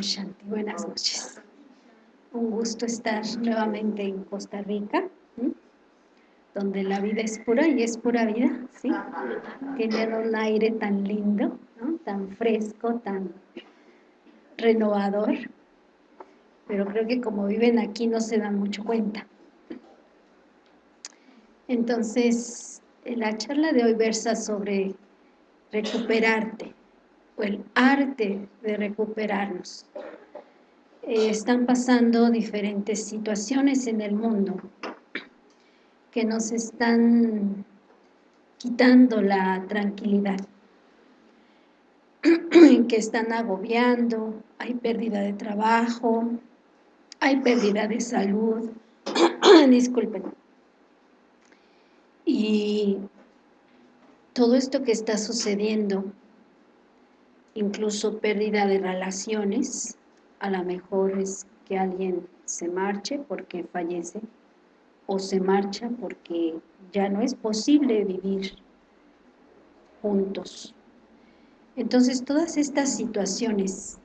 Shanti, buenas noches. Un gusto estar nuevamente en Costa Rica, donde la vida es pura y es pura vida, ¿sí? Tienen un aire tan lindo, tan fresco, tan renovador, pero creo que como viven aquí no se dan mucho cuenta. Entonces, la charla de hoy versa sobre recuperarte, o el arte de recuperarnos. Eh, están pasando diferentes situaciones en el mundo que nos están quitando la tranquilidad, que están agobiando, hay pérdida de trabajo, hay pérdida de salud, disculpen. Y todo esto que está sucediendo incluso pérdida de relaciones, a lo mejor es que alguien se marche porque fallece o se marcha porque ya no es posible vivir juntos. Entonces todas estas situaciones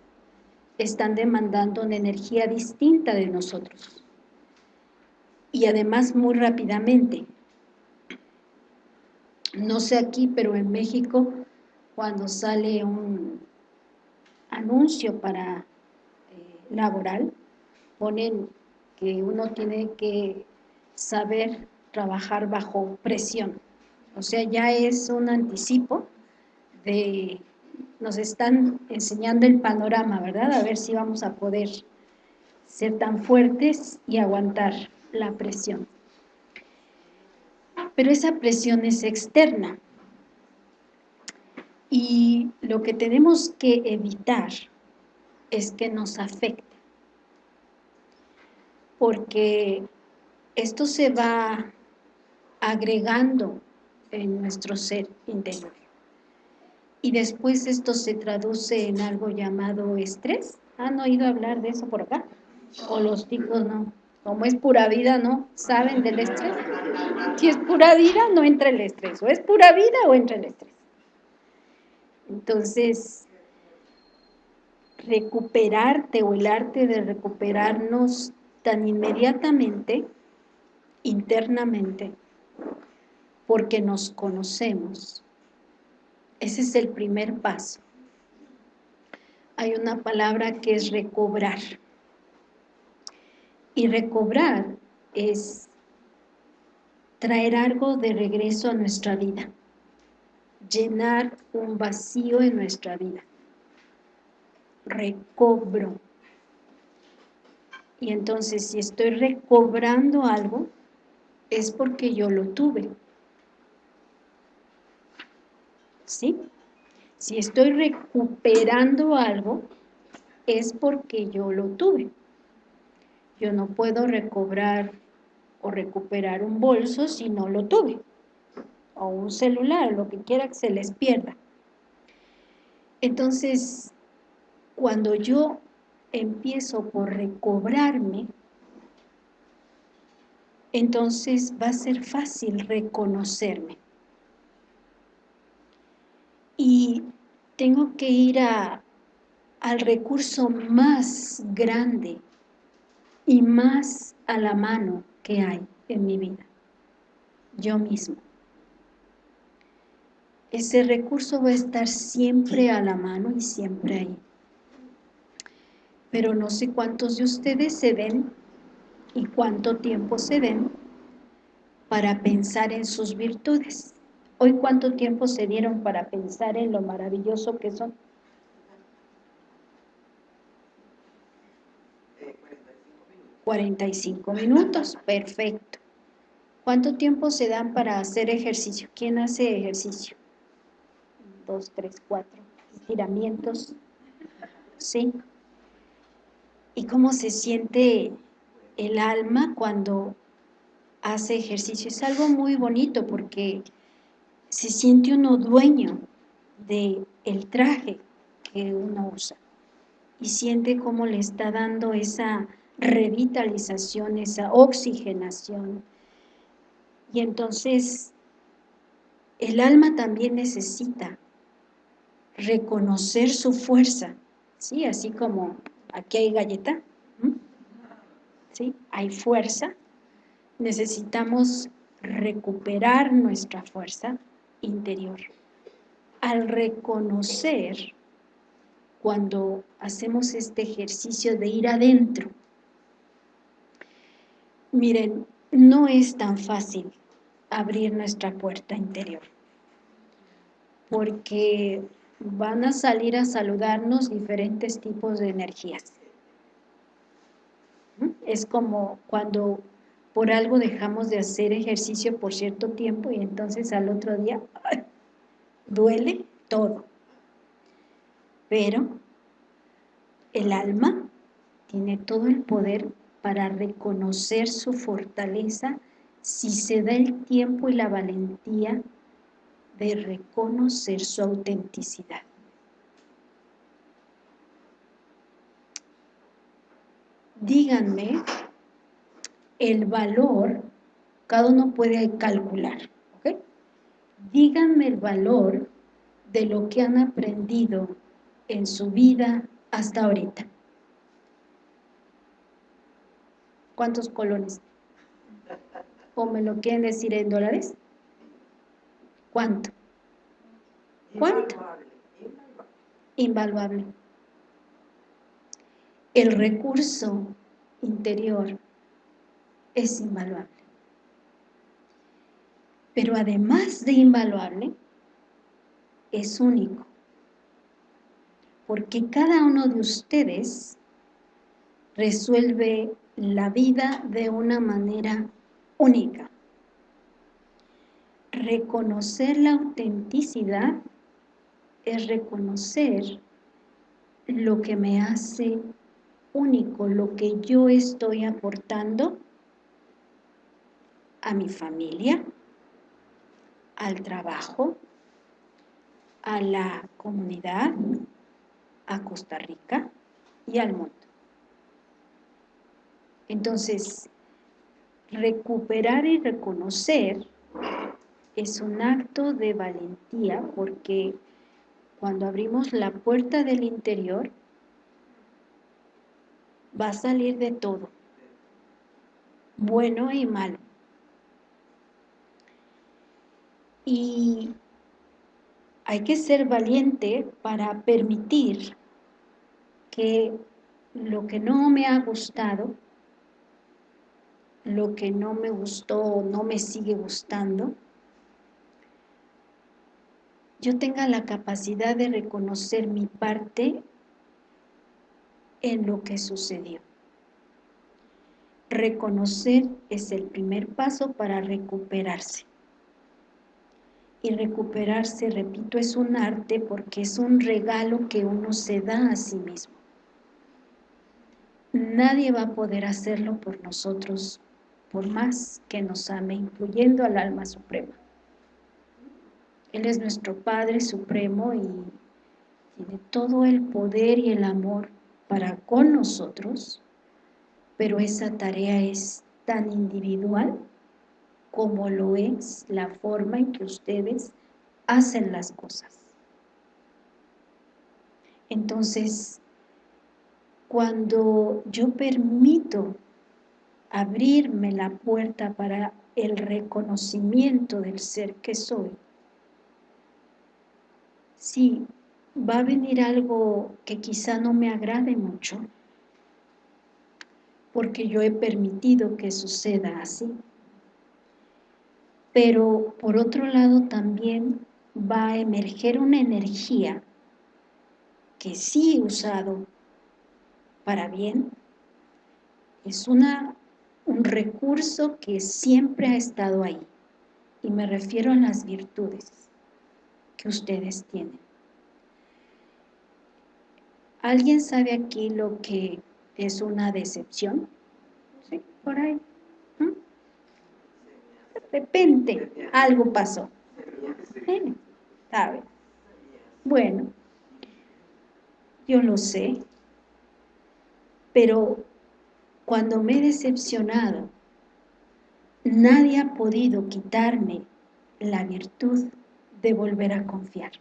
están demandando una energía distinta de nosotros y además muy rápidamente. No sé aquí, pero en México cuando sale un anuncio para eh, laboral, ponen que uno tiene que saber trabajar bajo presión. O sea, ya es un anticipo de, nos están enseñando el panorama, ¿verdad? A ver si vamos a poder ser tan fuertes y aguantar la presión. Pero esa presión es externa, y lo que tenemos que evitar es que nos afecte. Porque esto se va agregando en nuestro ser interior. Y después esto se traduce en algo llamado estrés. ¿Han oído hablar de eso por acá? O los chicos no. Como es pura vida, ¿no? ¿Saben del estrés? Si es pura vida, no entra el estrés. O es pura vida o entra el estrés. Entonces, recuperarte o el arte de recuperarnos tan inmediatamente, internamente, porque nos conocemos. Ese es el primer paso. Hay una palabra que es recobrar. Y recobrar es traer algo de regreso a nuestra vida llenar un vacío en nuestra vida. Recobro. Y entonces si estoy recobrando algo, es porque yo lo tuve. ¿Sí? Si estoy recuperando algo, es porque yo lo tuve. Yo no puedo recobrar o recuperar un bolso si no lo tuve o un celular, lo que quiera que se les pierda. Entonces, cuando yo empiezo por recobrarme, entonces va a ser fácil reconocerme. Y tengo que ir a, al recurso más grande y más a la mano que hay en mi vida, yo mismo ese recurso va a estar siempre a la mano y siempre ahí. Pero no sé cuántos de ustedes se den y cuánto tiempo se den para pensar en sus virtudes. Hoy cuánto tiempo se dieron para pensar en lo maravilloso que son. 45 minutos, perfecto. ¿Cuánto tiempo se dan para hacer ejercicio? ¿Quién hace ejercicio? Dos, tres, cuatro estiramientos, ¿sí? Y cómo se siente el alma cuando hace ejercicio. Es algo muy bonito porque se siente uno dueño del el traje que uno usa y siente cómo le está dando esa revitalización, esa oxigenación. Y entonces el alma también necesita reconocer su fuerza, ¿sí? Así como aquí hay galleta, ¿sí? Hay fuerza, necesitamos recuperar nuestra fuerza interior. Al reconocer cuando hacemos este ejercicio de ir adentro, miren, no es tan fácil abrir nuestra puerta interior, porque van a salir a saludarnos diferentes tipos de energías. Es como cuando por algo dejamos de hacer ejercicio por cierto tiempo y entonces al otro día duele todo. Pero el alma tiene todo el poder para reconocer su fortaleza si se da el tiempo y la valentía de reconocer su autenticidad. Díganme el valor, cada uno puede calcular, ¿ok? Díganme el valor de lo que han aprendido en su vida hasta ahorita. ¿Cuántos colones? ¿O me lo quieren decir en dólares? ¿Cuánto? ¿Cuánto? Invaluable. El recurso interior es invaluable. Pero además de invaluable, es único. Porque cada uno de ustedes resuelve la vida de una manera única. Reconocer la autenticidad es reconocer lo que me hace único, lo que yo estoy aportando a mi familia, al trabajo, a la comunidad, a Costa Rica y al mundo. Entonces, recuperar y reconocer es un acto de valentía porque cuando abrimos la puerta del interior va a salir de todo, bueno y malo. Y hay que ser valiente para permitir que lo que no me ha gustado lo que no me gustó o no me sigue gustando, yo tenga la capacidad de reconocer mi parte en lo que sucedió. Reconocer es el primer paso para recuperarse. Y recuperarse, repito, es un arte porque es un regalo que uno se da a sí mismo. Nadie va a poder hacerlo por nosotros por más que nos ame, incluyendo al alma suprema. Él es nuestro Padre Supremo y tiene todo el poder y el amor para con nosotros, pero esa tarea es tan individual como lo es la forma en que ustedes hacen las cosas. Entonces, cuando yo permito abrirme la puerta para el reconocimiento del ser que soy, sí, va a venir algo que quizá no me agrade mucho, porque yo he permitido que suceda así. Pero por otro lado también va a emerger una energía que sí he usado para bien, es una un recurso que siempre ha estado ahí. Y me refiero a las virtudes que ustedes tienen. ¿Alguien sabe aquí lo que es una decepción? ¿Sí? Por ahí. ¿Mm? De repente algo pasó. ¿Sabe? Bueno, yo lo sé, pero cuando me he decepcionado, nadie ha podido quitarme la virtud de volver a confiar.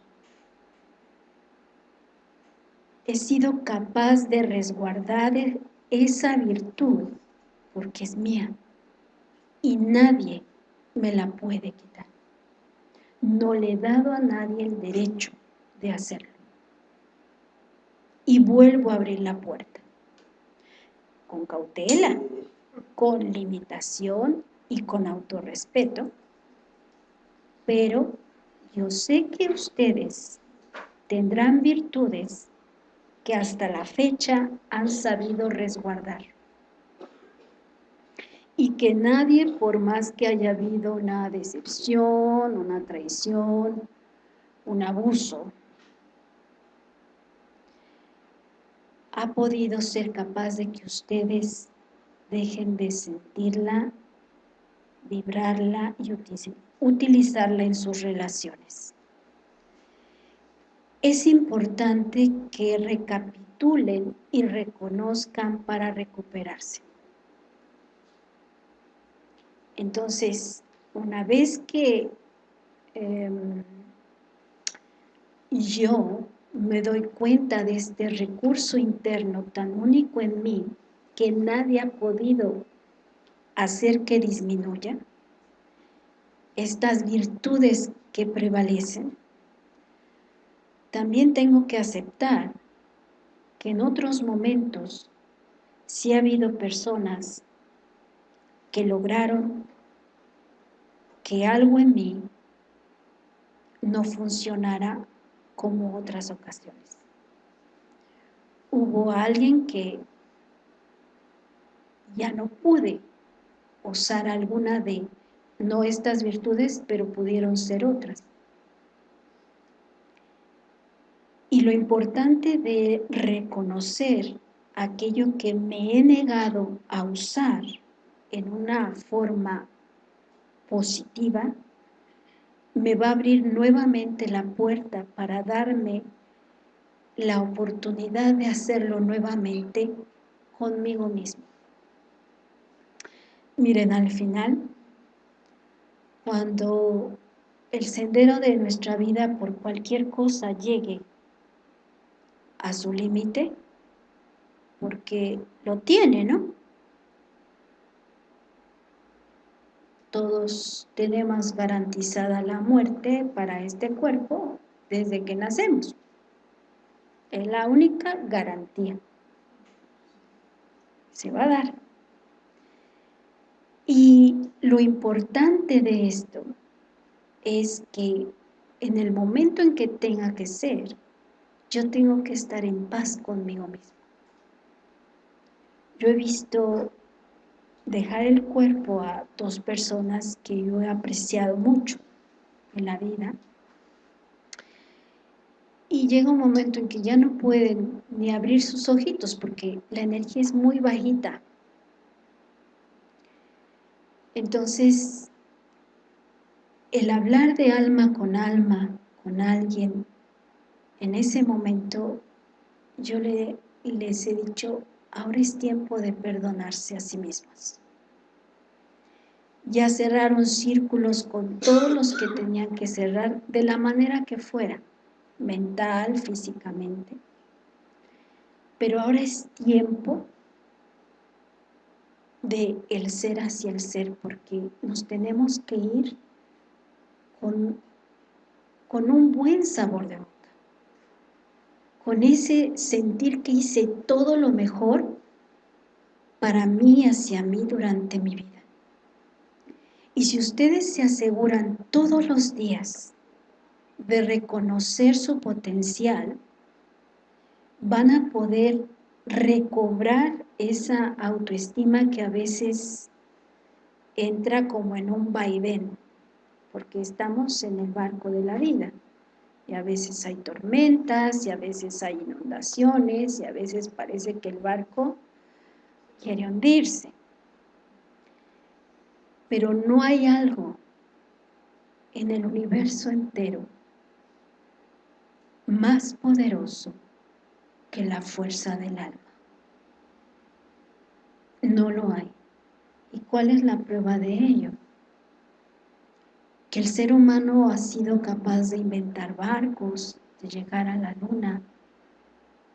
he sido capaz de resguardar esa virtud porque es mía y nadie me la puede quitar. No le he dado a nadie el derecho de hacerlo. Y vuelvo a abrir la puerta. Con cautela, con limitación y con autorrespeto. Pero yo sé que ustedes tendrán virtudes que hasta la fecha han sabido resguardar. Y que nadie, por más que haya habido una decepción, una traición, un abuso, ha podido ser capaz de que ustedes dejen de sentirla, vibrarla y utilizarla en sus relaciones es importante que recapitulen y reconozcan para recuperarse. Entonces, una vez que em, yo me doy cuenta de este recurso interno tan único en mí que nadie ha podido hacer que disminuya, estas virtudes que prevalecen, también tengo que aceptar que en otros momentos sí ha habido personas que lograron que algo en mí no funcionara como otras ocasiones. Hubo alguien que ya no pude usar alguna de, no estas virtudes, pero pudieron ser otras. Y lo importante de reconocer aquello que me he negado a usar en una forma positiva, me va a abrir nuevamente la puerta para darme la oportunidad de hacerlo nuevamente conmigo mismo. Miren, al final, cuando el sendero de nuestra vida por cualquier cosa llegue a su límite, porque lo tiene, ¿no? Todos tenemos garantizada la muerte para este cuerpo desde que nacemos. Es la única garantía. Se va a dar. Y lo importante de esto es que en el momento en que tenga que ser, yo tengo que estar en paz conmigo mismo. Yo he visto dejar el cuerpo a dos personas que yo he apreciado mucho en la vida y llega un momento en que ya no pueden ni abrir sus ojitos porque la energía es muy bajita. Entonces, el hablar de alma con alma con alguien en ese momento yo le, les he dicho, ahora es tiempo de perdonarse a sí mismos. Ya cerraron círculos con todos los que tenían que cerrar de la manera que fuera, mental, físicamente. Pero ahora es tiempo de el ser hacia el ser, porque nos tenemos que ir con, con un buen sabor de boca con ese sentir que hice todo lo mejor para mí, hacia mí, durante mi vida. Y si ustedes se aseguran todos los días de reconocer su potencial, van a poder recobrar esa autoestima que a veces entra como en un vaivén, porque estamos en el barco de la vida y a veces hay tormentas, y a veces hay inundaciones, y a veces parece que el barco quiere hundirse. Pero no hay algo en el universo entero más poderoso que la fuerza del alma. No lo hay. ¿Y cuál es la prueba de ello? que el ser humano ha sido capaz de inventar barcos, de llegar a la luna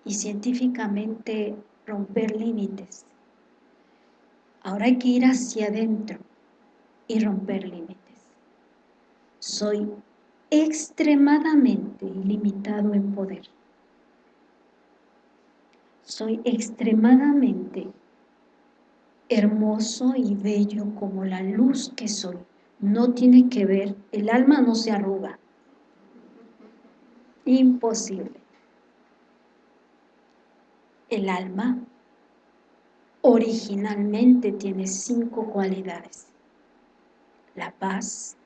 y científicamente romper límites. Ahora hay que ir hacia adentro y romper límites. Soy extremadamente ilimitado en poder. Soy extremadamente hermoso y bello como la luz que soy. No tiene que ver, el alma no se arruga. Imposible. El alma originalmente tiene cinco cualidades. La paz,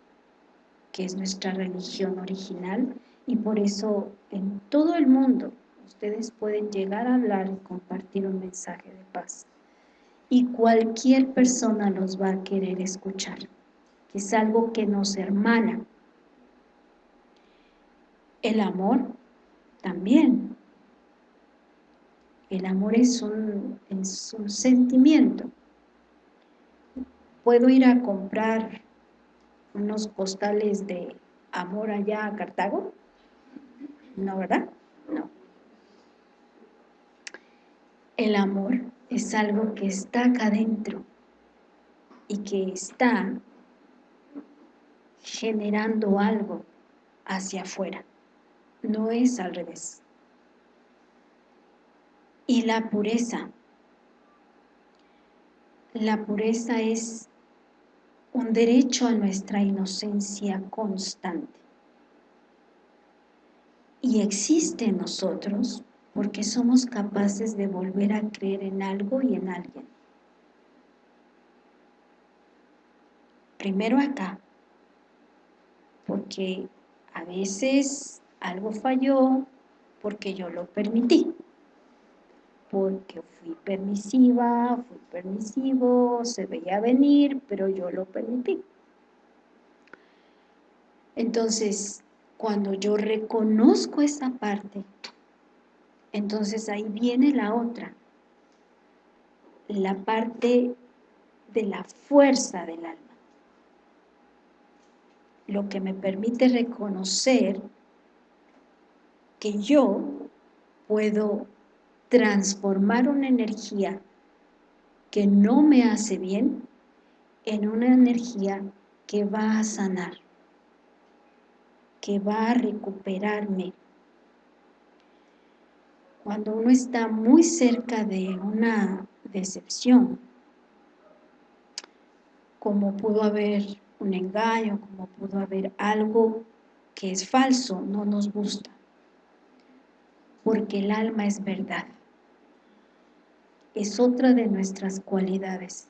que es nuestra religión original, y por eso en todo el mundo ustedes pueden llegar a hablar y compartir un mensaje de paz. Y cualquier persona los va a querer escuchar, que es algo que nos hermana. El amor también. El amor es un, es un sentimiento. Puedo ir a comprar unos postales de amor allá a Cartago? No, ¿verdad? No. El amor es algo que está acá adentro y que está generando algo hacia afuera. No es al revés. Y la pureza. La pureza es un derecho a nuestra inocencia constante. Y existe en nosotros porque somos capaces de volver a creer en algo y en alguien. Primero acá, porque a veces algo falló porque yo lo permití porque fui permisiva, fui permisivo, se veía venir, pero yo lo permití. Entonces, cuando yo reconozco esa parte, entonces ahí viene la otra, la parte de la fuerza del alma. Lo que me permite reconocer que yo puedo transformar una energía que no me hace bien en una energía que va a sanar, que va a recuperarme. Cuando uno está muy cerca de una decepción, como pudo haber un engaño, como pudo haber algo que es falso, no nos gusta, porque el alma es verdad es otra de nuestras cualidades.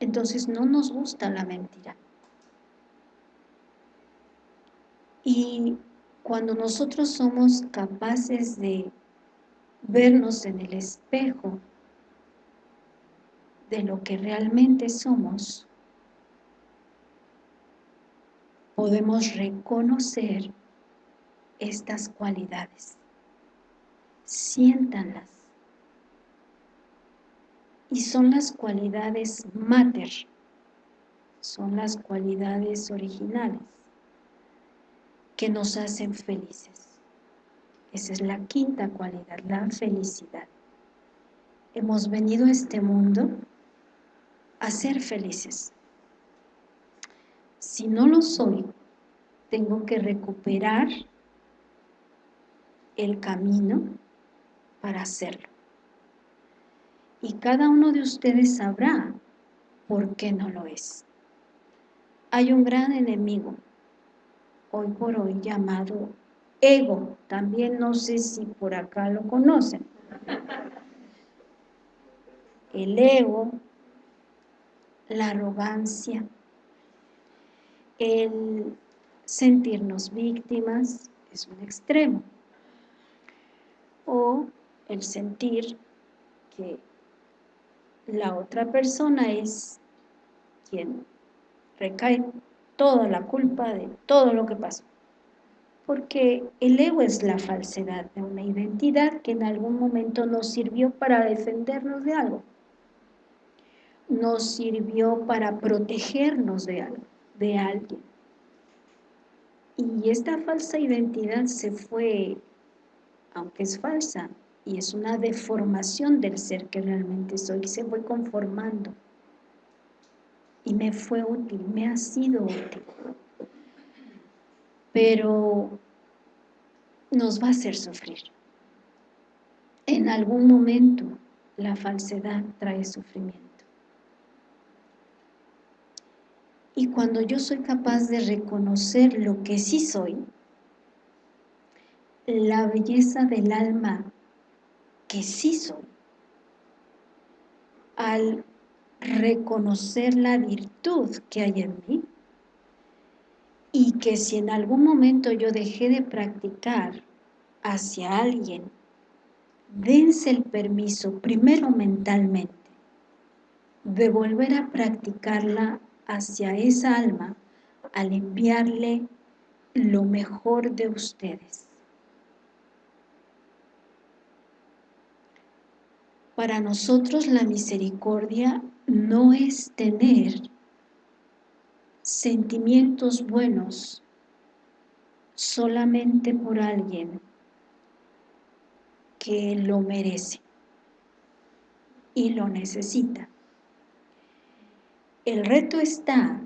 Entonces no nos gusta la mentira. Y cuando nosotros somos capaces de vernos en el espejo de lo que realmente somos, podemos reconocer estas cualidades. Siéntanlas y son las cualidades mater, son las cualidades originales que nos hacen felices. Esa es la quinta cualidad, la felicidad. Hemos venido a este mundo a ser felices. Si no lo soy, tengo que recuperar el camino para hacerlo y cada uno de ustedes sabrá por qué no lo es. Hay un gran enemigo, hoy por hoy llamado ego, también no sé si por acá lo conocen. El ego, la arrogancia, el sentirnos víctimas es un extremo, o el sentir que la otra persona es quien recae toda la culpa de todo lo que pasó. Porque el ego es la falsedad de una identidad que en algún momento nos sirvió para defendernos de algo. Nos sirvió para protegernos de algo, de alguien. Y esta falsa identidad se fue, aunque es falsa, y es una deformación del ser que realmente soy, se fue conformando y me fue útil, me ha sido útil pero nos va a hacer sufrir. En algún momento la falsedad trae sufrimiento. Y cuando yo soy capaz de reconocer lo que sí soy la belleza del alma que sí soy, al reconocer la virtud que hay en mí, que si en algún momento yo dejé de practicar hacia alguien, dense el permiso, primero mentalmente, de volver a practicarla hacia esa alma al enviarle lo mejor de ustedes. Para nosotros la misericordia no es tener sentimientos buenos solamente por alguien que lo merece y lo necesita. El reto está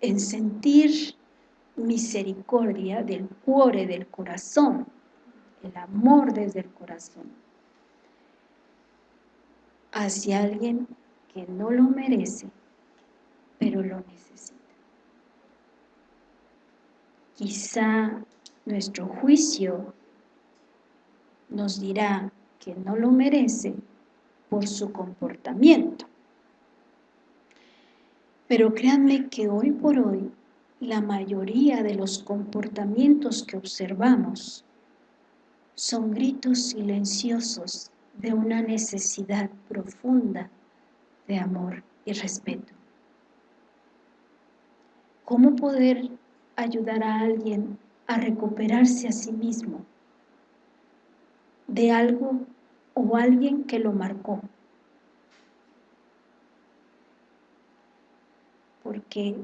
en sentir misericordia del cuore, del corazón, el amor desde el corazón hacia alguien que no lo merece, pero lo necesita. Quizá nuestro juicio nos dirá que no lo merece por su comportamiento. Pero créanme que hoy por hoy la mayoría de los comportamientos que observamos son gritos silenciosos de una necesidad profunda de amor y respeto. ¿Cómo poder ayudar a alguien a recuperarse a sí mismo de algo o alguien que lo marcó? Porque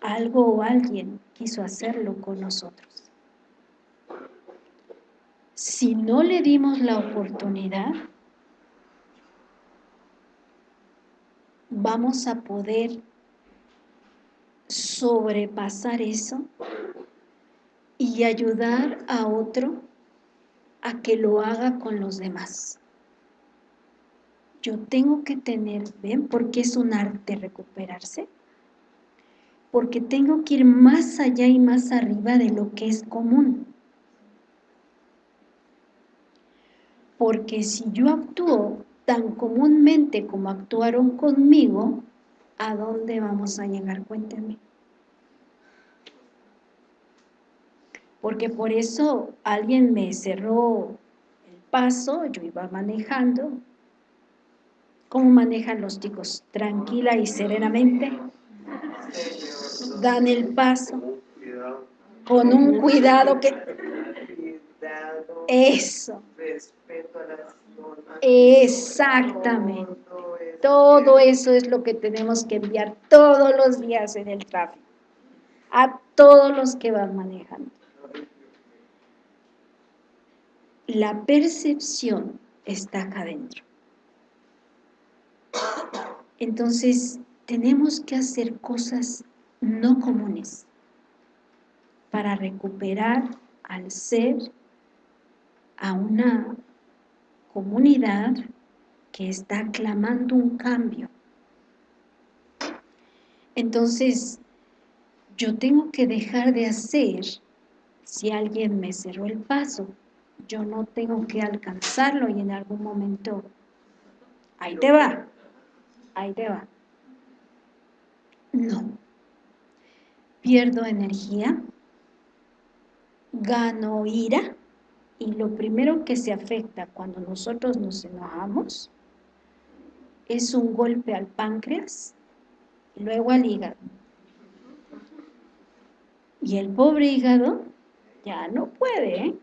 algo o alguien quiso hacerlo con nosotros si no le dimos la oportunidad, vamos a poder sobrepasar eso y ayudar a otro a que lo haga con los demás. Yo tengo que tener, ¿ven? Porque es un arte recuperarse. Porque tengo que ir más allá y más arriba de lo que es común. porque si yo actúo tan comúnmente como actuaron conmigo, ¿a dónde vamos a llegar? Cuéntenme. Porque por eso alguien me cerró el paso, yo iba manejando. ¿Cómo manejan los chicos? Tranquila y serenamente. Dan el paso con un cuidado que eso. Respeto a las Exactamente. Todo eso es lo que tenemos que enviar todos los días en el tráfico. A todos los que van manejando. La percepción está acá adentro. Entonces, tenemos que hacer cosas no comunes para recuperar al ser a una comunidad que está clamando un cambio. Entonces, yo tengo que dejar de hacer, si alguien me cerró el paso, yo no tengo que alcanzarlo y en algún momento, ahí te va, ahí te va. No. Pierdo energía, gano ira, y lo primero que se afecta cuando nosotros nos enojamos es un golpe al páncreas y luego al hígado. Y el pobre hígado ya no puede, ¿eh?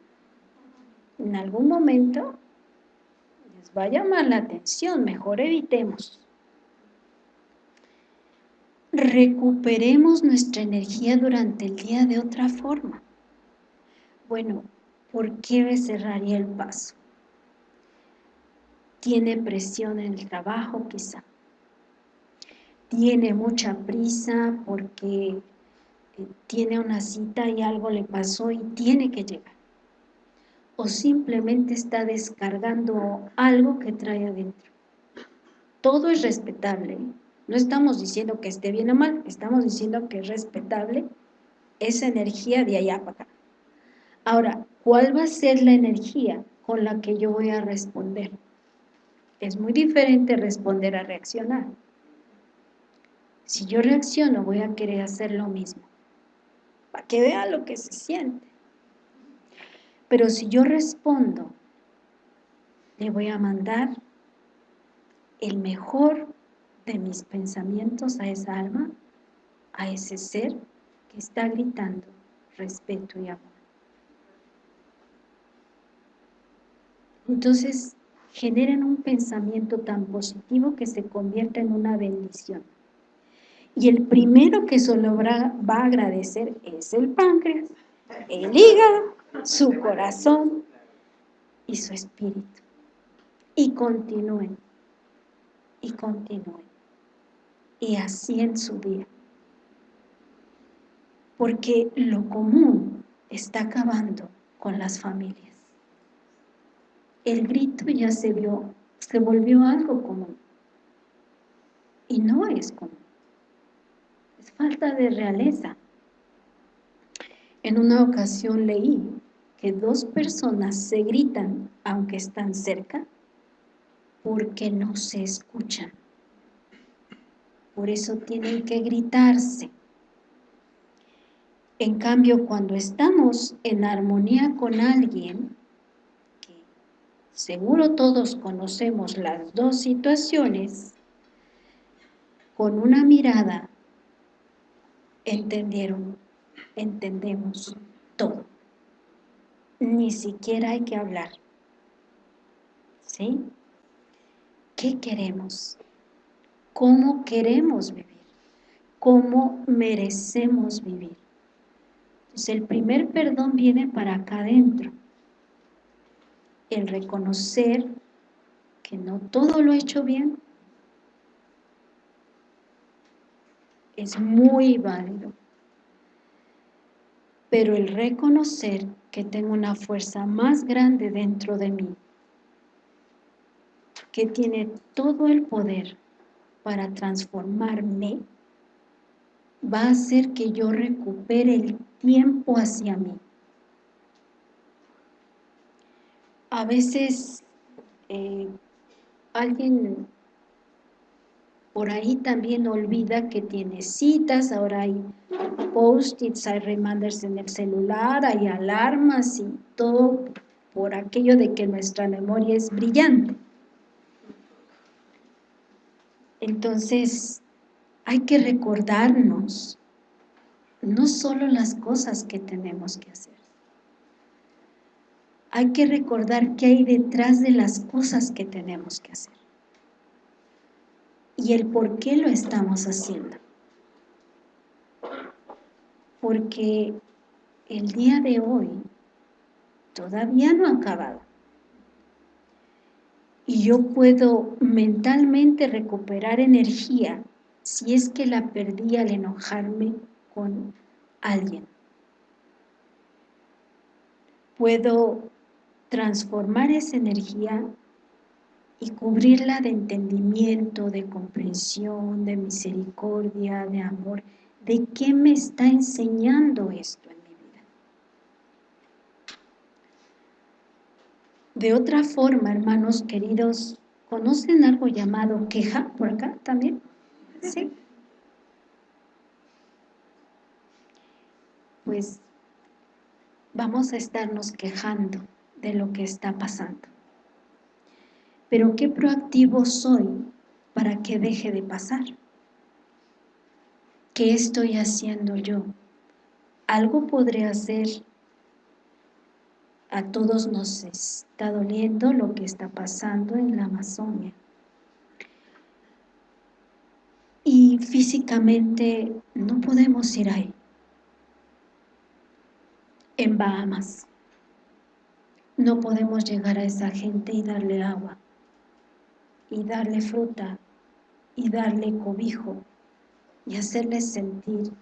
En algún momento les va a llamar la atención, mejor evitemos. Recuperemos nuestra energía durante el día de otra forma. Bueno, ¿por qué me cerraría el paso? tiene presión en el trabajo quizá, tiene mucha prisa porque eh, tiene una cita y algo le pasó y tiene que llegar. O simplemente está descargando algo que trae adentro. Todo es respetable. No estamos diciendo que esté bien o mal, estamos diciendo que es respetable esa energía de allá para acá. Ahora, ¿cuál va a ser la energía con la que yo voy a responder? Es muy diferente responder a reaccionar. Si yo reacciono, voy a querer hacer lo mismo, para que vea lo que se siente. Pero si yo respondo, le voy a mandar el mejor de mis pensamientos a esa alma, a ese ser que está gritando respeto y amor. Entonces, generen un pensamiento tan positivo que se convierta en una bendición. Y el primero que solo va a agradecer es el páncreas, el hígado, su corazón y su espíritu. Y continúen, y continúen. Y así en su día. Porque lo común está acabando con las familias el grito ya se vio, se volvió algo común. Y no es común. Es falta de realeza. En una ocasión leí que dos personas se gritan aunque están cerca porque no se escuchan. Por eso tienen que gritarse. En cambio, cuando estamos en armonía con alguien, seguro todos conocemos las dos situaciones, con una mirada entendieron, entendemos todo. Ni siquiera hay que hablar. ¿Sí? ¿Qué queremos? ¿Cómo queremos vivir? ¿Cómo merecemos vivir? Entonces el primer perdón viene para acá adentro el reconocer que no todo lo he hecho bien es muy válido. Pero el reconocer que tengo una fuerza más grande dentro de mí, que tiene todo el poder para transformarme, va a hacer que yo recupere el tiempo hacia mí. A veces eh, alguien por ahí también olvida que tiene citas, ahora hay post-its, hay reminders en el celular, hay alarmas y todo por aquello de que nuestra memoria es brillante. Entonces, hay que recordarnos no solo las cosas que tenemos que hacer, hay que recordar qué hay detrás de las cosas que tenemos que hacer y el por qué lo estamos haciendo. Porque el día de hoy todavía no ha acabado. Y yo puedo mentalmente recuperar energía si es que la perdí al enojarme con alguien. Puedo transformar esa energía y cubrirla de entendimiento, de comprensión, de misericordia, de amor. ¿De qué me está enseñando esto en mi vida? De otra forma, hermanos queridos, ¿conocen algo llamado queja por acá también? ¿Sí? Pues vamos a estarnos quejando de lo que está pasando. Pero qué proactivo soy para que deje de pasar. ¿Qué estoy haciendo yo? Algo podré hacer. A todos nos está doliendo lo que está pasando en la Amazonia. Y físicamente no podemos ir ahí. En Bahamas no podemos llegar a esa gente y darle agua. y darle fruta y darle cobijo y hacerle sentir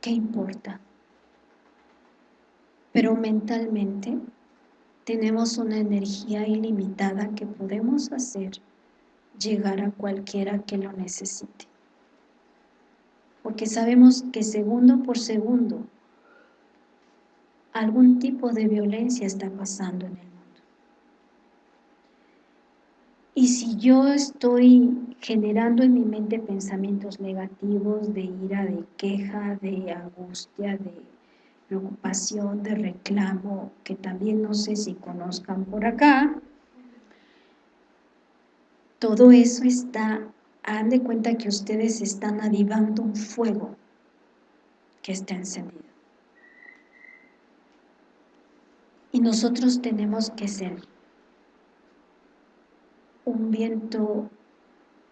qué importa. Pero mentalmente tenemos una energía ilimitada que podemos hacer llegar a cualquiera que lo necesite. Porque sabemos que segundo por segundo algún tipo de violencia está pasando en el mundo. Y si yo estoy generando en mi mente pensamientos negativos de ira, de queja, de angustia, de preocupación, de reclamo, que también no sé si conozcan por acá, todo eso está, hagan de cuenta que ustedes están avivando un fuego que está encendido. Y nosotros tenemos que ser un viento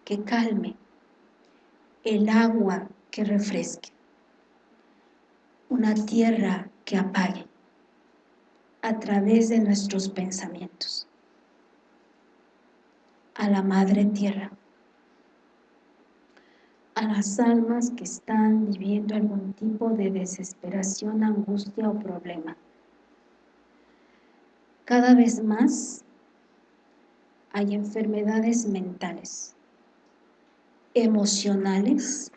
que calme, el agua que refresque, una tierra que apague a través de nuestros pensamientos a la Madre Tierra, a las almas que están viviendo algún tipo de desesperación, angustia o problema. Cada vez más hay enfermedades mentales, emocionales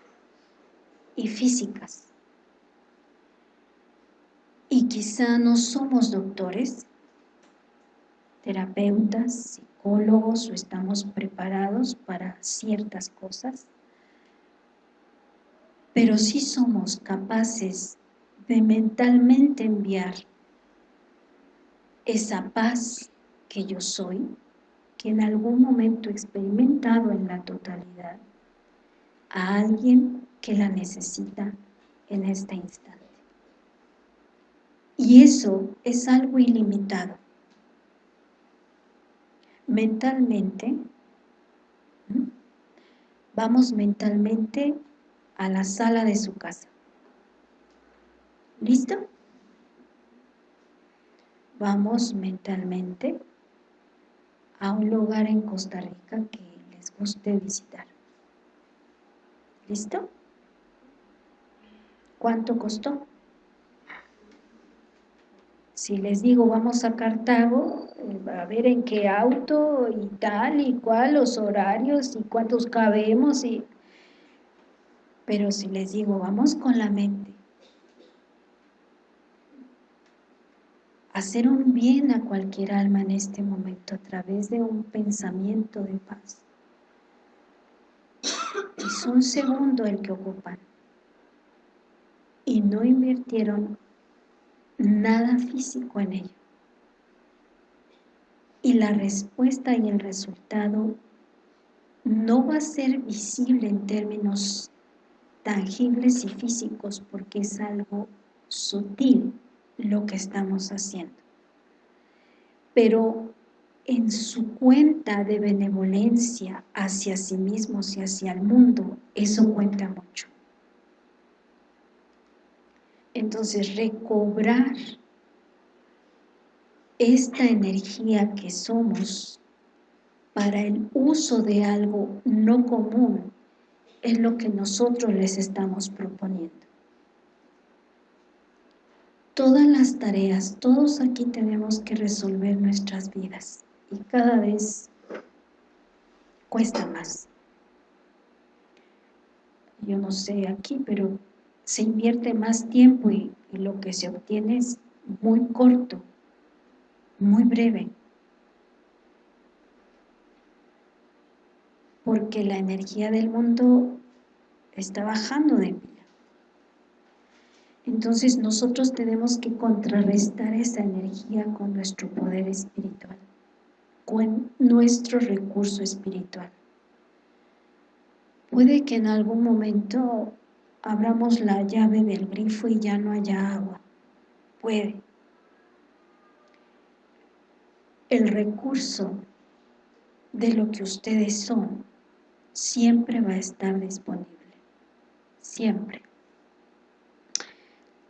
y físicas. Y quizá no somos doctores, terapeutas, psicólogos o estamos preparados para ciertas cosas, pero sí somos capaces de mentalmente enviar esa paz que yo soy, que en algún momento he experimentado en la totalidad, a alguien que la necesita en este instante. Y eso es algo ilimitado mentalmente, vamos mentalmente a la sala de su casa. ¿Listo? Vamos mentalmente a un lugar en Costa Rica que les guste visitar. ¿Listo? ¿Cuánto costó? Si les digo vamos a Cartago, eh, a ver en qué auto y tal y cuál, los horarios y cuántos cabemos y... Pero si les digo vamos con la mente, hacer un bien a cualquier alma en este momento a través de un pensamiento de paz. Es un segundo el que ocupan. Y no invirtieron nada físico en ello. Y la respuesta y el resultado no va a ser visible en términos tangibles y físicos porque es algo sutil lo que estamos haciendo. Pero en su cuenta de benevolencia hacia sí mismos y hacia el mundo, eso cuenta mucho. Entonces, recobrar esta energía que somos para el uso de algo no común es lo que nosotros les estamos proponiendo. Todas las tareas, todos aquí tenemos que resolver nuestras vidas y cada vez cuesta más. Yo no sé aquí, pero se invierte más tiempo y, lo que se obtiene es muy corto, muy breve. Porque la energía del mundo está bajando de pila. Entonces nosotros tenemos que contrarrestar esa energía con nuestro poder espiritual, con nuestro recurso espiritual. Puede que en algún momento abramos la llave del grifo y ya no haya agua. Puede. El recurso de lo que ustedes son siempre va a estar disponible. Siempre.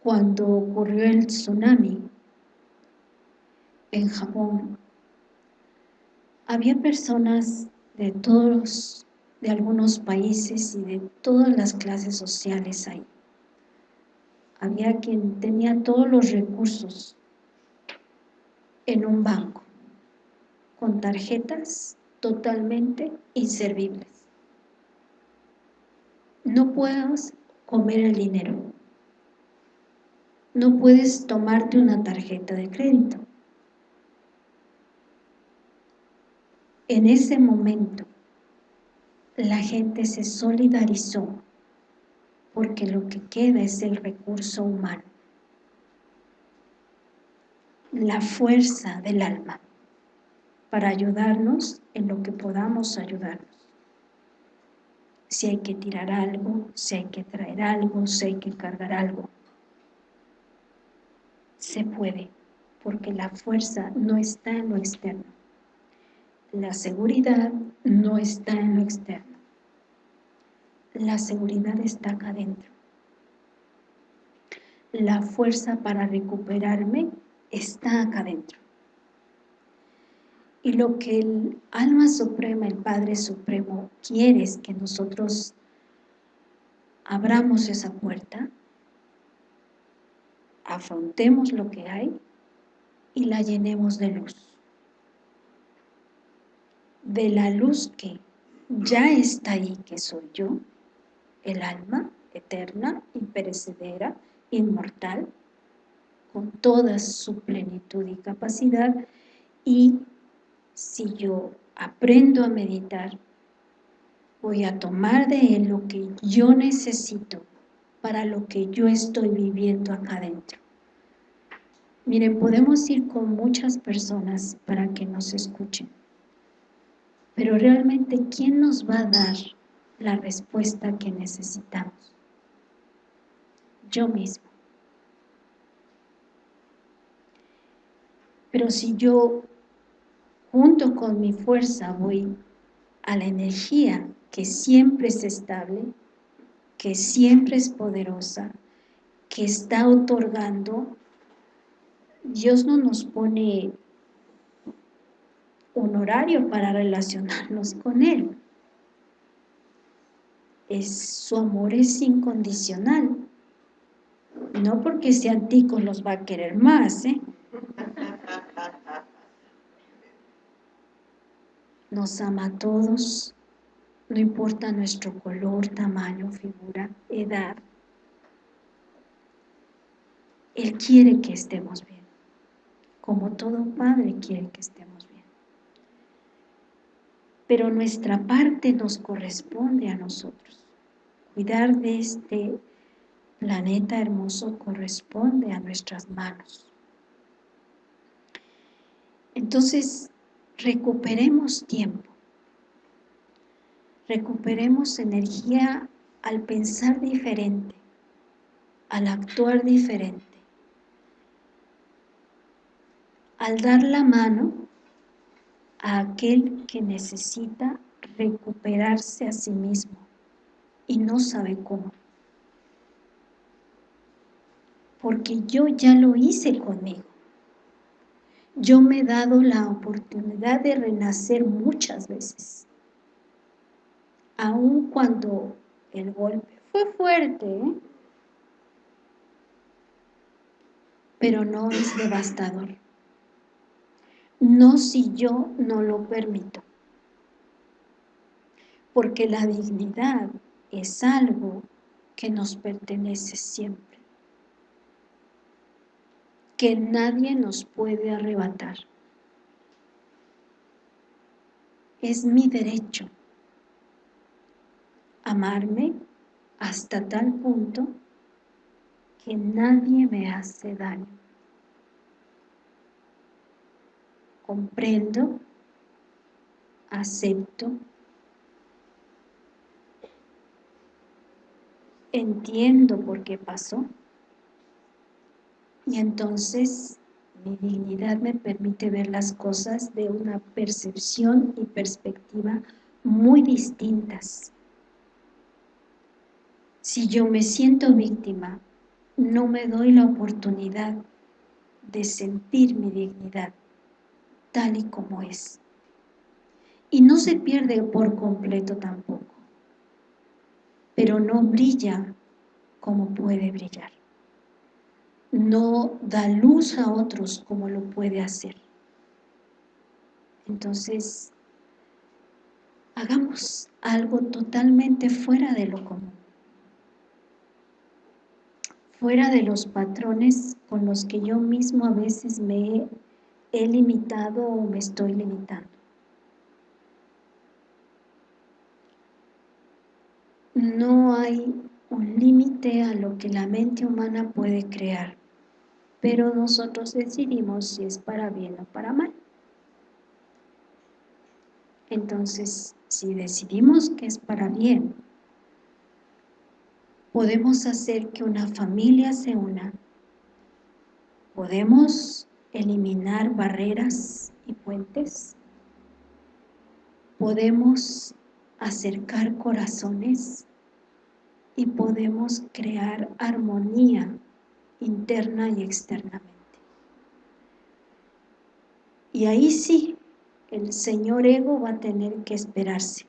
Cuando ocurrió el tsunami en Japón, había personas de todos, de algunos países y de todas las clases sociales ahí. Había quien tenía todos los recursos en un banco, con tarjetas totalmente inservibles. No puedes comer el dinero, no puedes tomarte una tarjeta de crédito. En ese momento, la gente se solidarizó porque lo que queda es el recurso humano, la fuerza del alma para ayudarnos en lo que podamos ayudarnos. Si hay que tirar algo, si hay que traer algo, si hay que cargar algo, se puede, porque la fuerza no está en lo externo. La seguridad no está en lo externo. La seguridad está acá adentro. La fuerza para recuperarme está acá adentro. Y lo que el alma suprema, el Padre Supremo, quiere es que nosotros abramos esa puerta afrontemos lo que hay y la llenemos de luz. De la luz que ya está ahí, que soy yo, el alma eterna, imperecedera, inmortal, con toda su plenitud y capacidad, y si yo aprendo a meditar, voy a tomar de él lo que yo necesito para lo que yo estoy viviendo acá adentro. Miren, podemos ir con muchas personas para que nos escuchen, pero realmente, ¿quién nos va a dar la respuesta que necesitamos? Yo mismo. Pero si yo, junto con mi fuerza, voy a la energía que siempre es estable, que siempre es poderosa, que está otorgando, Dios no nos pone un horario para relacionarnos con Él. Es, su amor es incondicional. No porque sean ticos los va a querer más, ¿eh? Nos ama a todos, no importa nuestro color, tamaño, figura, edad. Él quiere que estemos bien, como todo padre quiere que estemos bien. Pero nuestra parte nos corresponde a nosotros. Cuidar de este planeta hermoso corresponde a nuestras manos. Entonces, recuperemos tiempo recuperemos energía al pensar diferente, al actuar diferente, al dar la mano a aquel que necesita recuperarse a sí mismo y no sabe cómo. Porque yo ya lo hice conmigo. Yo me he dado la oportunidad de renacer muchas veces aun cuando el golpe fue fuerte, pero no es devastador. No si yo no lo permito. Porque la dignidad es algo que nos pertenece siempre. Que nadie nos puede arrebatar. Es mi derecho amarme hasta tal punto que nadie me hace daño. Comprendo, acepto, entiendo por qué pasó y entonces mi dignidad me permite ver las cosas de una percepción y perspectiva muy distintas si yo me siento víctima, no me doy la oportunidad de sentir mi dignidad tal y como es. Y no se pierde por completo tampoco, pero no brilla como puede brillar. No da luz a otros como lo puede hacer. Entonces, hagamos algo totalmente fuera de lo común. Fuera de los patrones con los que yo mismo a veces me he limitado o me estoy limitando. No hay un límite a lo que la mente humana puede crear, pero nosotros decidimos si es para bien o para mal. Entonces, si decidimos que es para bien, podemos hacer que una familia se una, podemos eliminar barreras y puentes, podemos acercar corazones y podemos crear armonía interna y externamente. Y ahí sí, el señor ego va a tener que esperarse.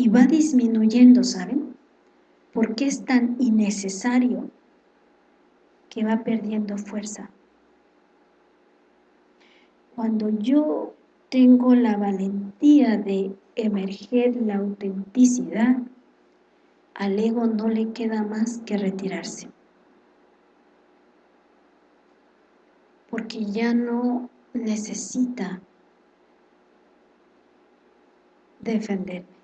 Y va disminuyendo, ¿saben? Porque es tan innecesario que va perdiendo fuerza. Cuando yo tengo la valentía de emerger la autenticidad, al ego no le queda más que retirarse. Porque ya no necesita defenderme.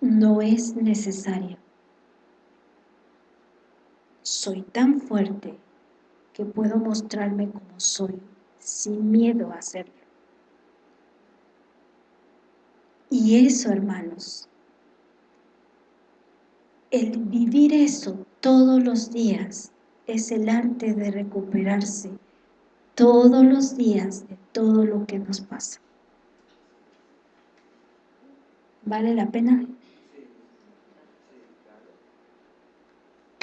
No es necesario. Soy tan fuerte que puedo mostrarme como soy, sin miedo a hacerlo. Y eso, hermanos, el vivir eso todos los días es el arte de recuperarse todos los días de todo lo que nos pasa. ¿Vale la pena?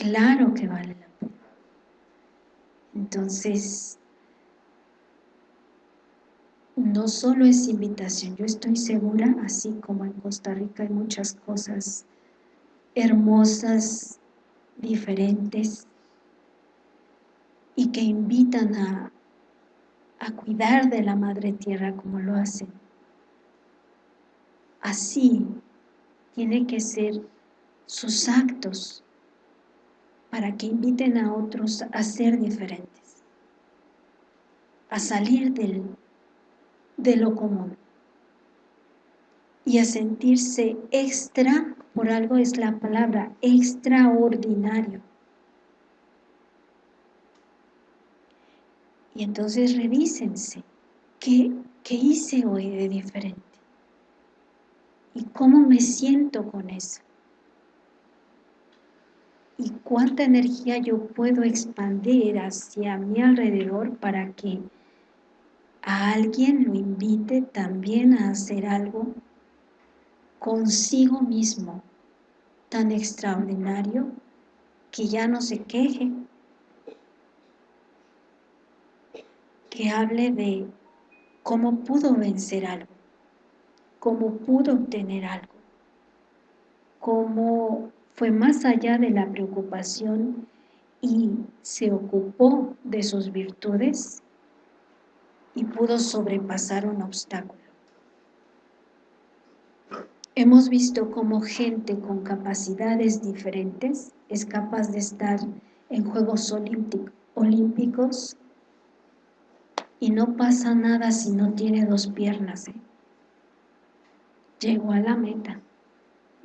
Claro que vale la pena. Entonces, no solo es invitación, yo estoy segura, así como en Costa Rica hay muchas cosas hermosas, diferentes, y que invitan a, a cuidar de la Madre Tierra como lo hacen. Así tiene que ser sus actos para que inviten a otros a ser diferentes, a salir del de lo común y a sentirse extra, por algo es la palabra, extraordinario. Y entonces revísense, ¿qué, ¿qué hice hoy de diferente? ¿Y cómo me siento con eso? ¿Y cuánta energía yo puedo expandir hacia mi alrededor para que a alguien lo invite también a hacer algo consigo mismo tan extraordinario que ya no se queje, que hable de cómo pudo vencer algo, cómo pudo obtener algo, cómo fue más allá de la preocupación y se ocupó de sus virtudes y pudo sobrepasar un obstáculo. Hemos visto cómo gente con capacidades diferentes es capaz de estar en Juegos Olímpicos y no pasa nada si no tiene dos piernas. ¿eh? Llegó a la meta.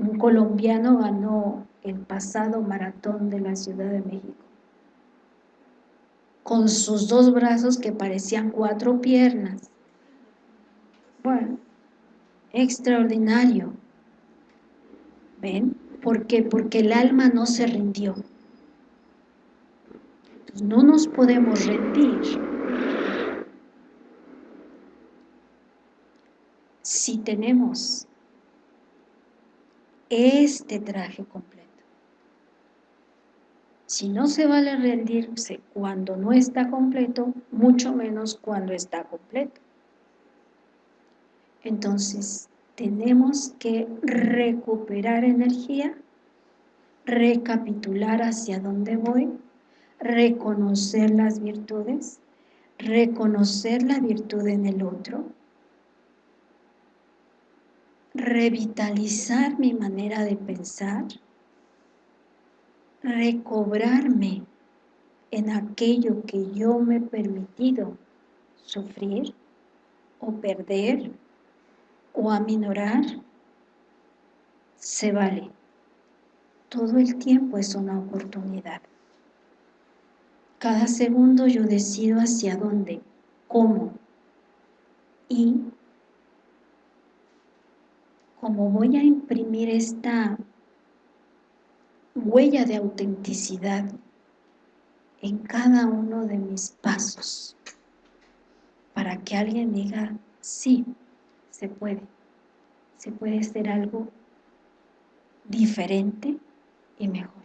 Un colombiano ganó el pasado maratón de la Ciudad de México con sus dos brazos que parecían cuatro piernas. Bueno, extraordinario. ¿Ven? ¿Por qué? Porque el alma no se rindió. no nos podemos rendir. Si tenemos este traje completo, Si no se vale rendirse cuando no está completo, mucho menos cuando está completo. Entonces, tenemos que recuperar energía, recapitular hacia dónde voy, reconocer las virtudes, reconocer la virtud en el otro, revitalizar mi manera de pensar, recobrarme en aquello que yo me he permitido sufrir o perder o aminorar, se vale. Todo el tiempo es una oportunidad. Cada segundo yo decido hacia dónde, cómo y como voy a imprimir esta huella de autenticidad en cada uno de mis pasos para que alguien diga, sí, se puede, se puede hacer algo diferente y mejor.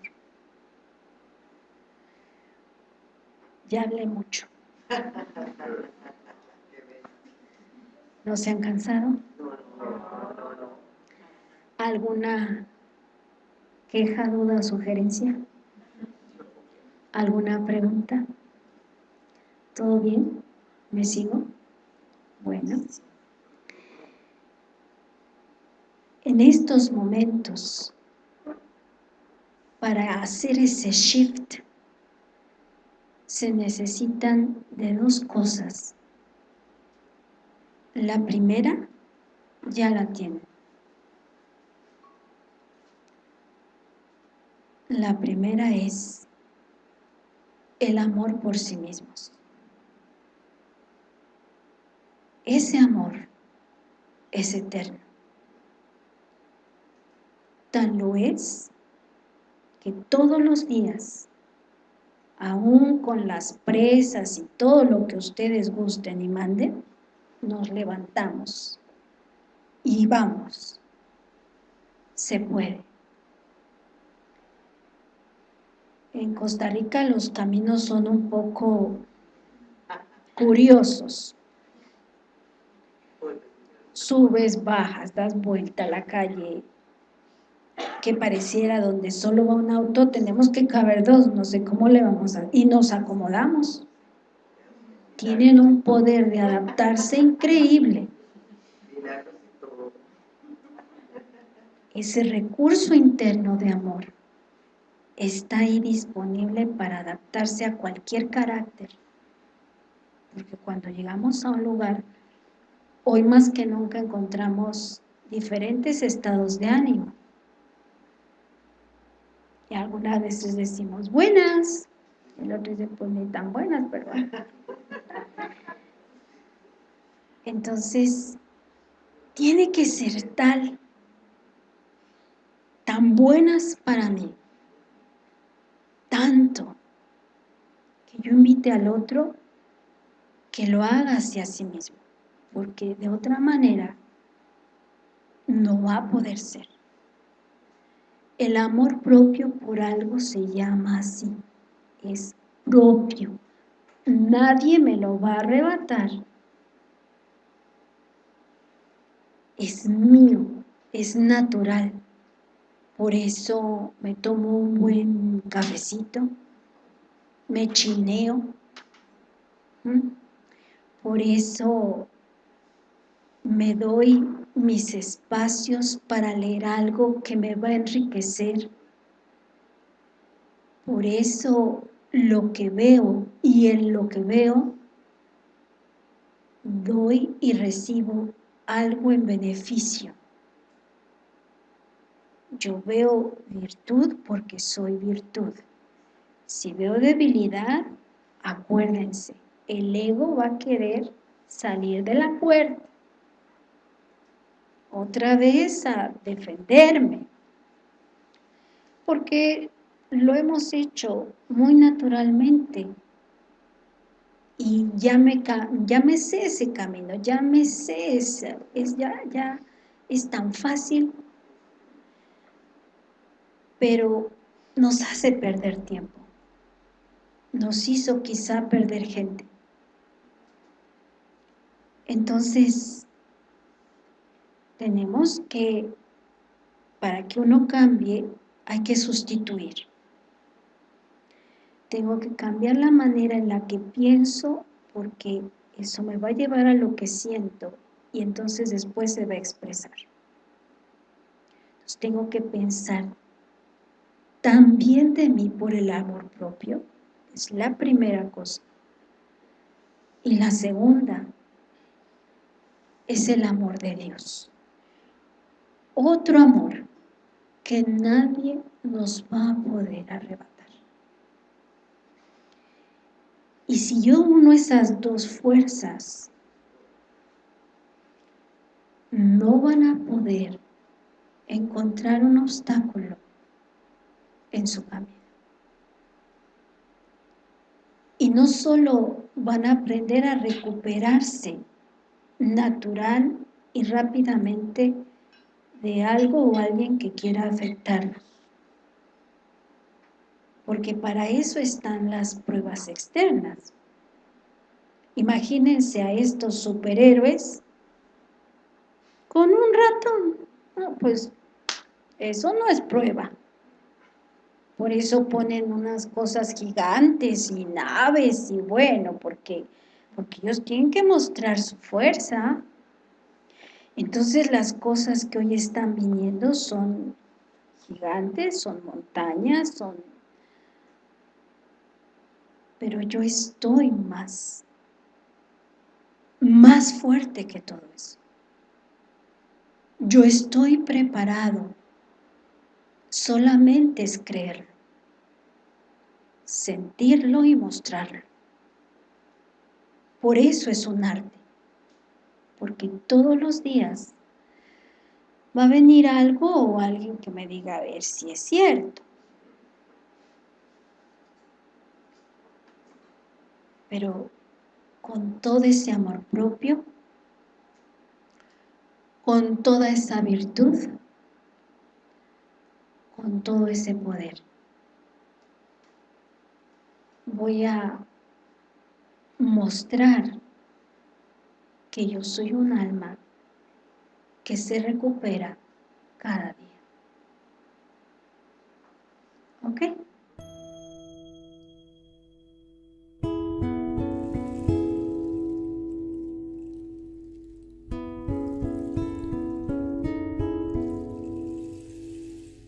Ya hablé mucho. ¿No se han cansado? ¿Alguna queja, duda sugerencia? ¿Alguna pregunta? ¿Todo bien? ¿Me sigo? Bueno. En estos momentos, para hacer ese shift, se necesitan de dos cosas. La primera ya la tienen. La primera es el amor por sí mismos. Ese amor es eterno. Tan lo es que todos los días, aún con las presas y todo lo que ustedes gusten y manden, nos levantamos y vamos. Se puede. En Costa Rica los caminos son un poco curiosos. Subes, bajas, das vuelta a la calle, que pareciera donde solo va un auto, tenemos que caber dos, no sé cómo le vamos a... Y nos acomodamos. Tienen un poder de adaptarse increíble. Ese recurso interno de amor está ahí disponible para adaptarse a cualquier carácter. Porque cuando llegamos a un lugar, hoy más que nunca encontramos diferentes estados de ánimo. Y algunas veces decimos, buenas. El otro dice, pues ni tan buenas, pero... Entonces, tiene que ser tal, tan buenas para mí, tanto que yo invite al otro que lo haga hacia sí mismo, porque de otra manera no va a poder ser. El amor propio por algo se llama así, es propio. Nadie me lo va a arrebatar. Es mío, es natural. Por eso me tomo un buen cafecito, me chineo. Por eso me doy mis espacios para leer algo que me va a enriquecer. Por eso lo que veo y en lo que veo, doy y recibo algo en beneficio. Yo veo virtud porque soy virtud. Si veo debilidad, acuérdense, el ego va a querer salir de la puerta. Otra vez a defenderme. Porque lo hemos hecho muy naturalmente. Y ya me, ya me sé ese camino, ya me sé, es, ya, ya es tan fácil pero nos hace perder tiempo. nos hizo quizá perder gente. Entonces, tenemos que, para que uno cambie, hay que sustituir. Tengo que cambiar la manera en la que pienso porque eso me va a llevar a lo que siento y entonces después se va a expresar. Entonces tengo que pensar también de mí por el amor propio, es la primera cosa. Y la segunda es el amor de Dios. Otro amor que nadie nos va a poder arrebatar. Y si yo uno esas dos fuerzas, no van a poder encontrar un obstáculo en su camino. Y no solo van a aprender a recuperarse natural y rápidamente de algo o alguien que quiera afectarlos. Porque para eso están las pruebas externas. Imagínense a estos superhéroes con un ratón. pues eso no es prueba. Por eso ponen unas cosas gigantes y naves y bueno, porque, porque ellos tienen que mostrar su fuerza. Entonces las cosas que hoy están viniendo son gigantes, son montañas, son... Pero yo estoy más, más fuerte que todo eso. Yo estoy preparado Solamente es creerlo, sentirlo y mostrarlo. Por eso es un arte, porque todos los días va a venir algo o alguien que me diga a ver si es cierto. Pero con todo ese amor propio, con toda esa virtud, con todo ese poder. Voy a mostrar que yo soy un alma que se recupera cada.